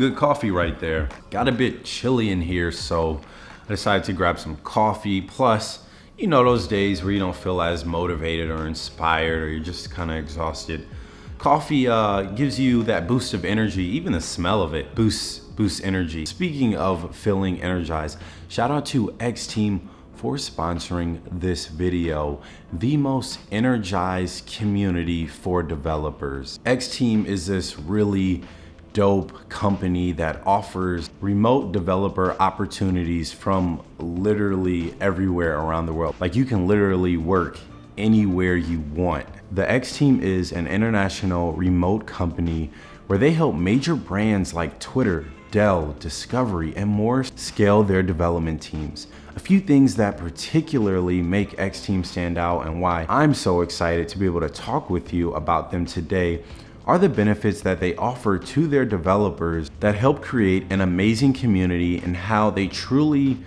good coffee right there. Got a bit chilly in here, so I decided to grab some coffee. Plus, you know those days where you don't feel as motivated or inspired or you're just kind of exhausted. Coffee uh, gives you that boost of energy, even the smell of it boosts, boosts energy. Speaking of feeling energized, shout out to X Team for sponsoring this video, the most energized community for developers. X Team is this really dope company that offers remote developer opportunities from literally everywhere around the world. Like you can literally work anywhere you want. The X Team is an international remote company where they help major brands like Twitter, Dell, Discovery, and more scale their development teams. A few things that particularly make X Team stand out and why I'm so excited to be able to talk with you about them today are the benefits that they offer to their developers that help create an amazing community and how they truly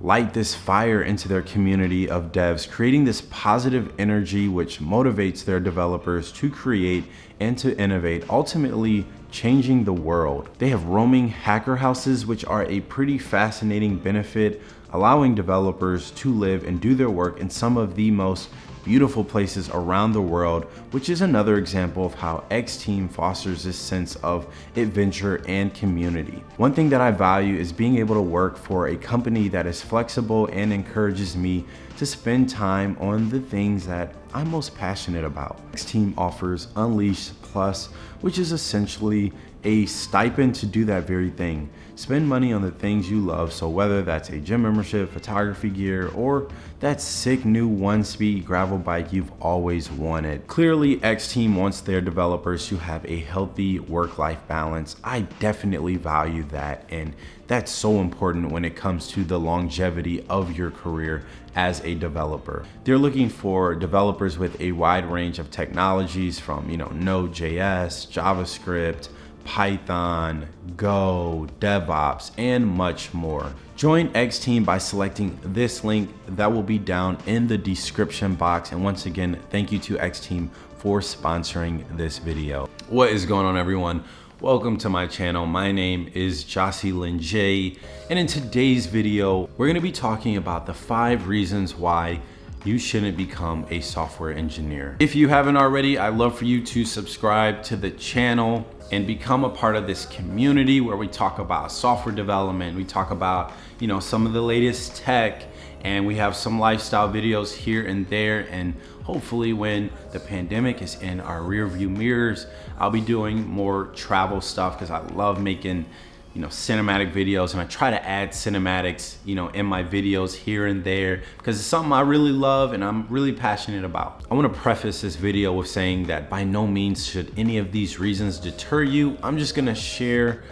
light this fire into their community of devs, creating this positive energy which motivates their developers to create and to innovate, ultimately changing the world. They have roaming hacker houses, which are a pretty fascinating benefit, allowing developers to live and do their work in some of the most beautiful places around the world, which is another example of how X-Team fosters this sense of adventure and community. One thing that I value is being able to work for a company that is flexible and encourages me to spend time on the things that I'm most passionate about. X-Team offers Unleash Plus, which is essentially a stipend to do that very thing. Spend money on the things you love, so whether that's a gym membership, photography gear, or that sick new one-speed gravel bike you've always wanted. Clearly, X-Team wants their developers to have a healthy work-life balance. I definitely value that, and that's so important when it comes to the longevity of your career as a developer. They're looking for developers with a wide range of technologies from, you know, Node.js, JavaScript, Python, Go, DevOps, and much more. Join X Team by selecting this link that will be down in the description box. And once again, thank you to X Team for sponsoring this video. What is going on everyone? Welcome to my channel. My name is Jocelyn J. And in today's video, we're gonna be talking about the five reasons why you shouldn't become a software engineer. If you haven't already, I'd love for you to subscribe to the channel and become a part of this community where we talk about software development. We talk about, you know, some of the latest tech and we have some lifestyle videos here and there. And hopefully when the pandemic is in our rear view mirrors, I'll be doing more travel stuff because I love making you know, cinematic videos and I try to add cinematics, you know, in my videos here and there because it's something I really love and I'm really passionate about. I want to preface this video with saying that by no means should any of these reasons deter you. I'm just going to share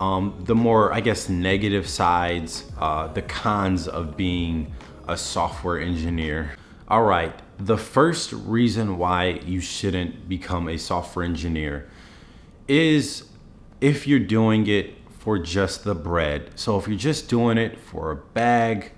um, the more, I guess, negative sides, uh, the cons of being a software engineer. All right, the first reason why you shouldn't become a software engineer is if you're doing it for just the bread. So if you're just doing it for a bag,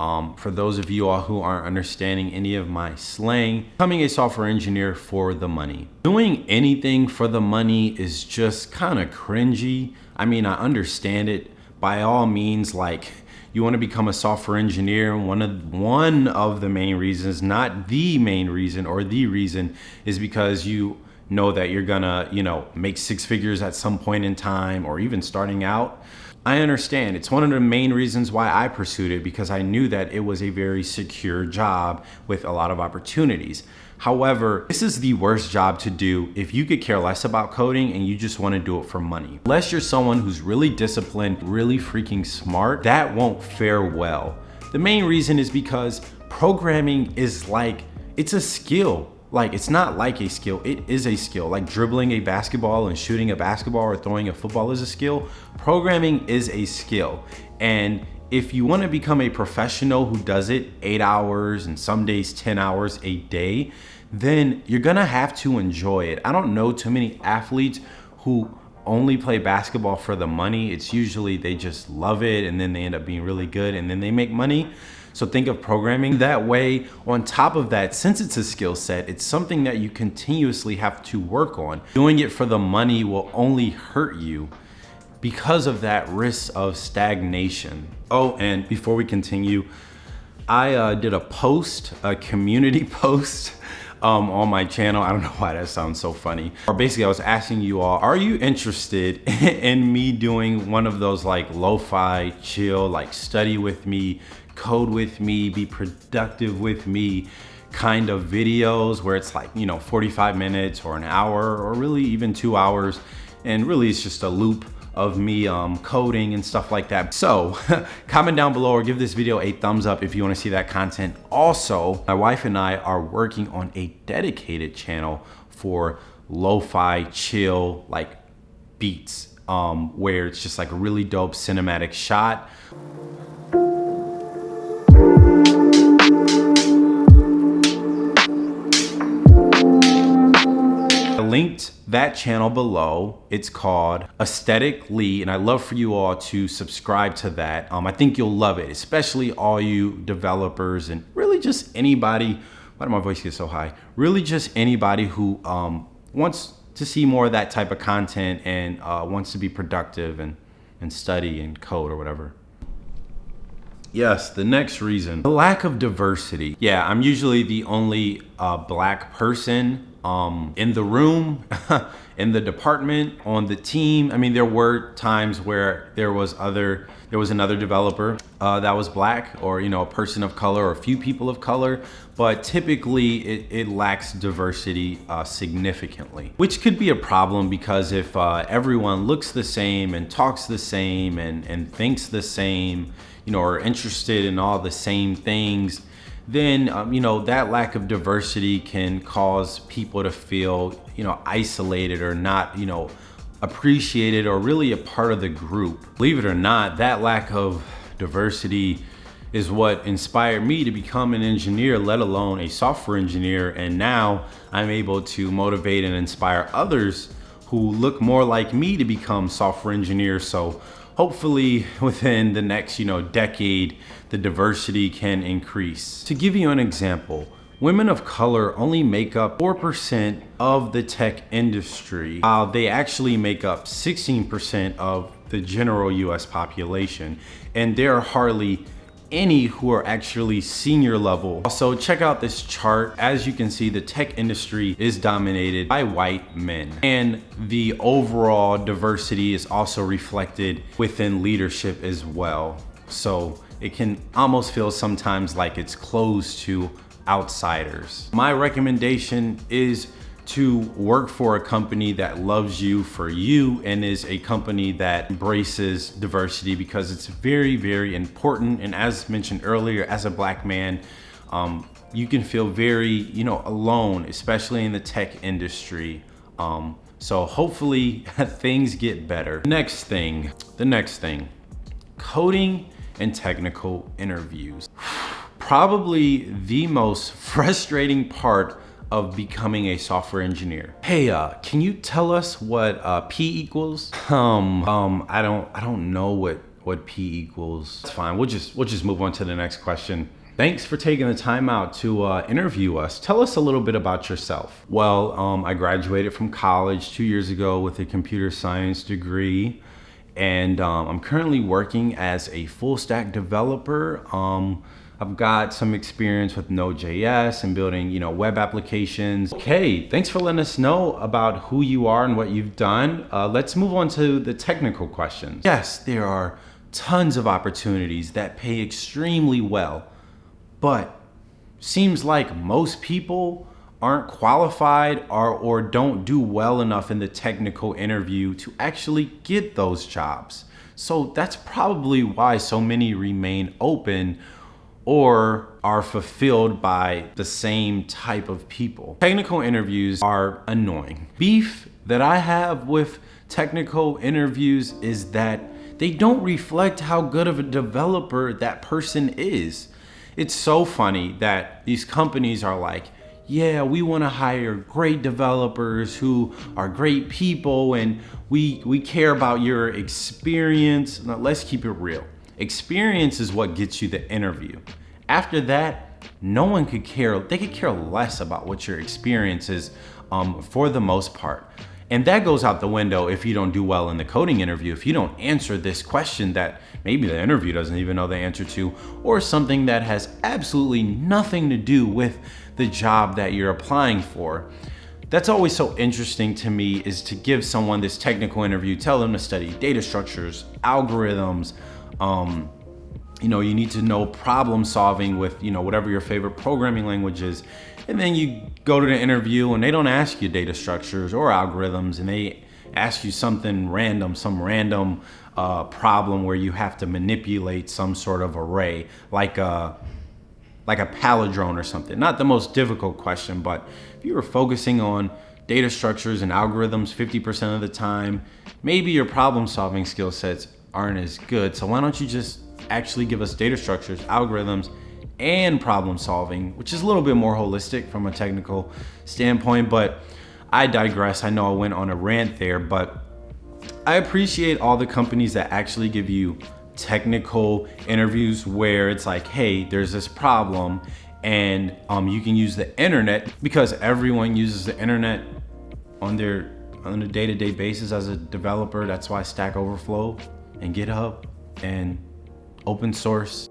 um, for those of you all who aren't understanding any of my slang, becoming a software engineer for the money. Doing anything for the money is just kind of cringy. I mean, I understand it by all means, like you want to become a software engineer. One of, one of the main reasons, not the main reason or the reason is because you know that you're gonna, you know, make six figures at some point in time or even starting out. I understand. It's one of the main reasons why I pursued it because I knew that it was a very secure job with a lot of opportunities. However, this is the worst job to do if you could care less about coding and you just want to do it for money. Unless you're someone who's really disciplined, really freaking smart, that won't fare well. The main reason is because programming is like, it's a skill like it's not like a skill it is a skill. Like dribbling a basketball and shooting a basketball or throwing a football is a skill. Programming is a skill. And if you want to become a professional who does it eight hours and some days 10 hours a day then you're gonna have to enjoy it. I don't know too many athletes who only play basketball for the money. It's usually they just love it and then they end up being really good and then they make money so think of programming that way. On top of that, since it's a skill set, it's something that you continuously have to work on. Doing it for the money will only hurt you because of that risk of stagnation. Oh, and before we continue, I uh, did a post, a community post um, on my channel. I don't know why that sounds so funny. Or basically I was asking you all, are you interested in me doing one of those like lo-fi chill, like study with me, code with me, be productive with me kind of videos where it's like, you know, 45 minutes or an hour or really even two hours. And really it's just a loop of me um, coding and stuff like that. So comment down below or give this video a thumbs up if you wanna see that content. Also, my wife and I are working on a dedicated channel for lo-fi chill like beats um, where it's just like a really dope cinematic shot. Linked that channel below. It's called Aesthetic Lee, and I'd love for you all to subscribe to that. Um, I think you'll love it, especially all you developers and really just anybody. Why did my voice get so high? Really just anybody who um, wants to see more of that type of content and uh, wants to be productive and, and study and code or whatever. Yes, the next reason, the lack of diversity. Yeah, I'm usually the only uh, black person um, in the room, in the department, on the team. I mean, there were times where there was other, there was another developer uh, that was black or, you know, a person of color or a few people of color, but typically it, it lacks diversity uh, significantly, which could be a problem because if uh, everyone looks the same and talks the same and, and thinks the same, you know, are interested in all the same things, then um, you know that lack of diversity can cause people to feel you know isolated or not you know appreciated or really a part of the group. Believe it or not that lack of diversity is what inspired me to become an engineer let alone a software engineer. And now i'm able to motivate and inspire others who look more like me to become software engineers. So hopefully within the next, you know, decade, the diversity can increase. To give you an example, women of color only make up 4% of the tech industry, while they actually make up 16% of the general US population. And there are hardly any who are actually senior level. Also, check out this chart. As you can see, the tech industry is dominated by white men. And the overall diversity is also reflected within leadership as well. So it can almost feel sometimes like it's closed to outsiders. My recommendation is to work for a company that loves you for you and is a company that embraces diversity because it's very, very important. And as mentioned earlier, as a black man, um, you can feel very, you know, alone, especially in the tech industry. Um, so hopefully things get better. Next thing, the next thing, coding and technical interviews. Probably the most frustrating part of becoming a software engineer. Hey, uh, can you tell us what uh, P equals? Um, um, I don't, I don't know what what P equals. It's fine. We'll just we'll just move on to the next question. Thanks for taking the time out to uh, interview us. Tell us a little bit about yourself. Well, um, I graduated from college two years ago with a computer science degree, and um, I'm currently working as a full stack developer. Um, I've got some experience with Node.js and building, you know, web applications. Okay, thanks for letting us know about who you are and what you've done. Uh, let's move on to the technical questions. Yes, there are tons of opportunities that pay extremely well, but seems like most people aren't qualified or, or don't do well enough in the technical interview to actually get those jobs. So that's probably why so many remain open or are fulfilled by the same type of people. Technical interviews are annoying. Beef that I have with technical interviews is that they don't reflect how good of a developer that person is. It's so funny that these companies are like, yeah, we want to hire great developers who are great people and we, we care about your experience. Now, let's keep it real. Experience is what gets you the interview. After that, no one could care, they could care less about what your experience is um, for the most part. And that goes out the window if you don't do well in the coding interview. If you don't answer this question that maybe the interview doesn't even know the answer to, or something that has absolutely nothing to do with the job that you're applying for. That's always so interesting to me is to give someone this technical interview, tell them to study data structures, algorithms, um, you know, you need to know problem solving with, you know, whatever your favorite programming language is. And then you go to the interview and they don't ask you data structures or algorithms and they ask you something random, some random uh, problem where you have to manipulate some sort of array, like a, like a palindrome or something. Not the most difficult question, but if you were focusing on data structures and algorithms 50% of the time, maybe your problem solving skill sets aren't as good. So why don't you just actually give us data structures, algorithms, and problem solving, which is a little bit more holistic from a technical standpoint, but I digress. I know I went on a rant there, but I appreciate all the companies that actually give you technical interviews where it's like, hey, there's this problem and um, you can use the internet because everyone uses the internet on their on a day-to-day -day basis as a developer. That's why Stack Overflow and GitHub and open source.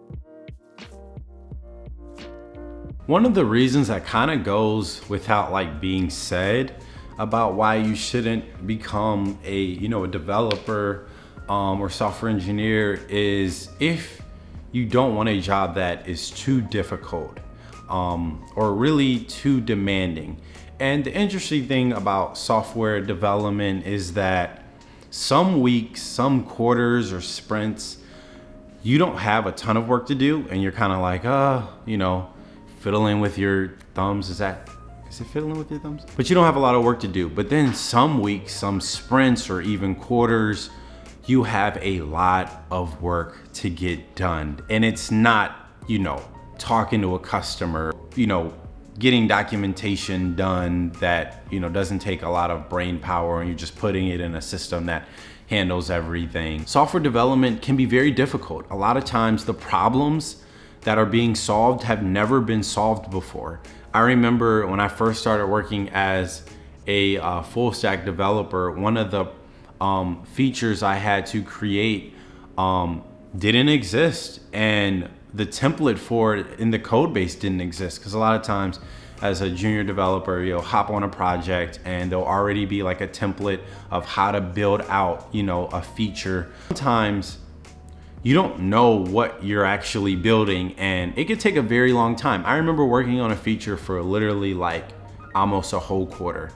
One of the reasons that kind of goes without like being said about why you shouldn't become a, you know, a developer um, or software engineer is if you don't want a job that is too difficult um, or really too demanding. And the interesting thing about software development is that some weeks, some quarters or sprints, you don't have a ton of work to do and you're kind of like, uh, you know, fiddling with your thumbs. Is that, is it fiddling with your thumbs? But you don't have a lot of work to do. But then some weeks, some sprints or even quarters, you have a lot of work to get done. And it's not, you know, talking to a customer, you know, getting documentation done that, you know, doesn't take a lot of brain power and you're just putting it in a system that handles everything. Software development can be very difficult. A lot of times the problems that are being solved have never been solved before. I remember when I first started working as a uh, full stack developer, one of the um, features I had to create um, didn't exist and the template for it in the code base didn't exist because a lot of times as a junior developer, you'll hop on a project and there'll already be like a template of how to build out, you know, a feature. Sometimes you don't know what you're actually building and it could take a very long time. I remember working on a feature for literally like almost a whole quarter.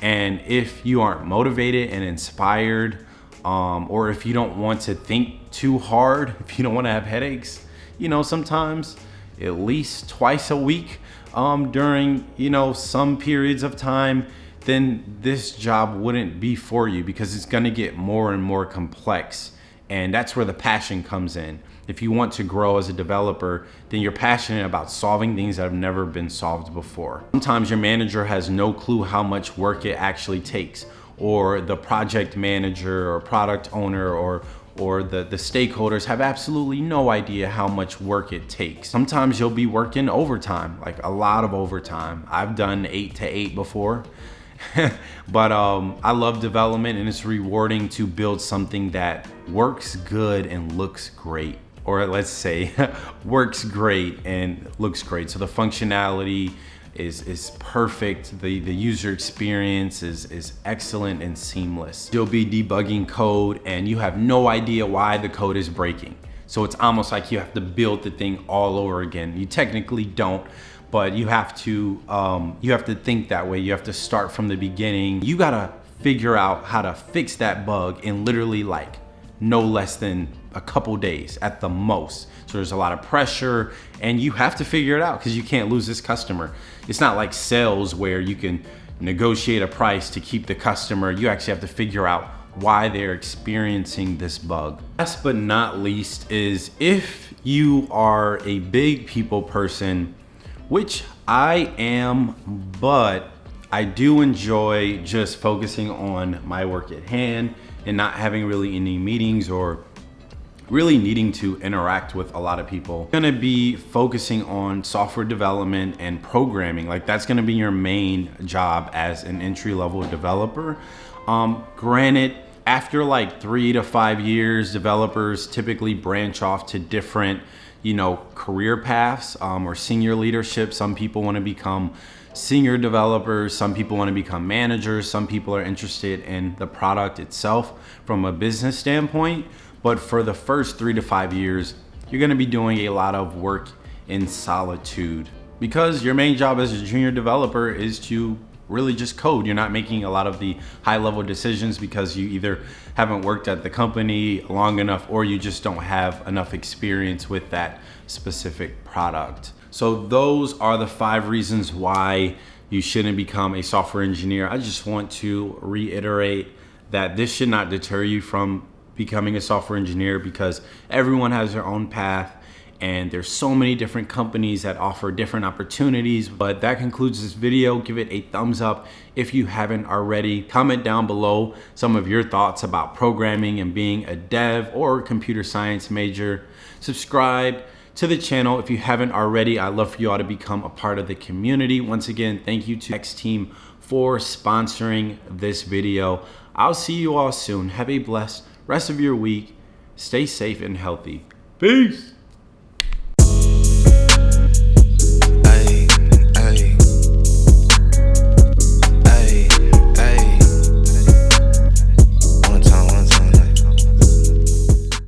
And if you aren't motivated and inspired, um, or if you don't want to think too hard, if you don't want to have headaches, you know, sometimes at least twice a week, um, during, you know, some periods of time, then this job wouldn't be for you because it's gonna get more and more complex. And that's where the passion comes in. If you want to grow as a developer, then you're passionate about solving things that have never been solved before. Sometimes your manager has no clue how much work it actually takes or the project manager or product owner or or the, the stakeholders have absolutely no idea how much work it takes. Sometimes you'll be working overtime, like a lot of overtime. I've done eight to eight before, but um, I love development and it's rewarding to build something that works good and looks great. Or let's say works great and looks great. So the functionality, is, is perfect. The, the user experience is, is excellent and seamless. You'll be debugging code and you have no idea why the code is breaking. So it's almost like you have to build the thing all over again. You technically don't, but you have to, um, you have to think that way. You have to start from the beginning. You gotta figure out how to fix that bug in literally like no less than a couple days at the most. There's a lot of pressure and you have to figure it out because you can't lose this customer. It's not like sales where you can negotiate a price to keep the customer. You actually have to figure out why they're experiencing this bug. Last but not least is if you are a big people person, which I am, but I do enjoy just focusing on my work at hand and not having really any meetings or really needing to interact with a lot of people. You're gonna be focusing on software development and programming. Like that's gonna be your main job as an entry level developer. Um, granted, after like three to five years, developers typically branch off to different, you know, career paths um, or senior leadership. Some people want to become senior developers, some people want to become managers, some people are interested in the product itself from a business standpoint. But for the first three to five years, you're going to be doing a lot of work in solitude because your main job as a junior developer is to really just code. You're not making a lot of the high level decisions because you either haven't worked at the company long enough or you just don't have enough experience with that specific product. So those are the five reasons why you shouldn't become a software engineer. I just want to reiterate that this should not deter you from becoming a software engineer because everyone has their own path and there's so many different companies that offer different opportunities. But that concludes this video. Give it a thumbs up if you haven't already. Comment down below some of your thoughts about programming and being a dev or computer science major. Subscribe to the channel if you haven't already. I'd love for you all to become a part of the community. Once again, thank you to X Team for sponsoring this video. I'll see you all soon. Have a blessed rest of your week. Stay safe and healthy. Peace.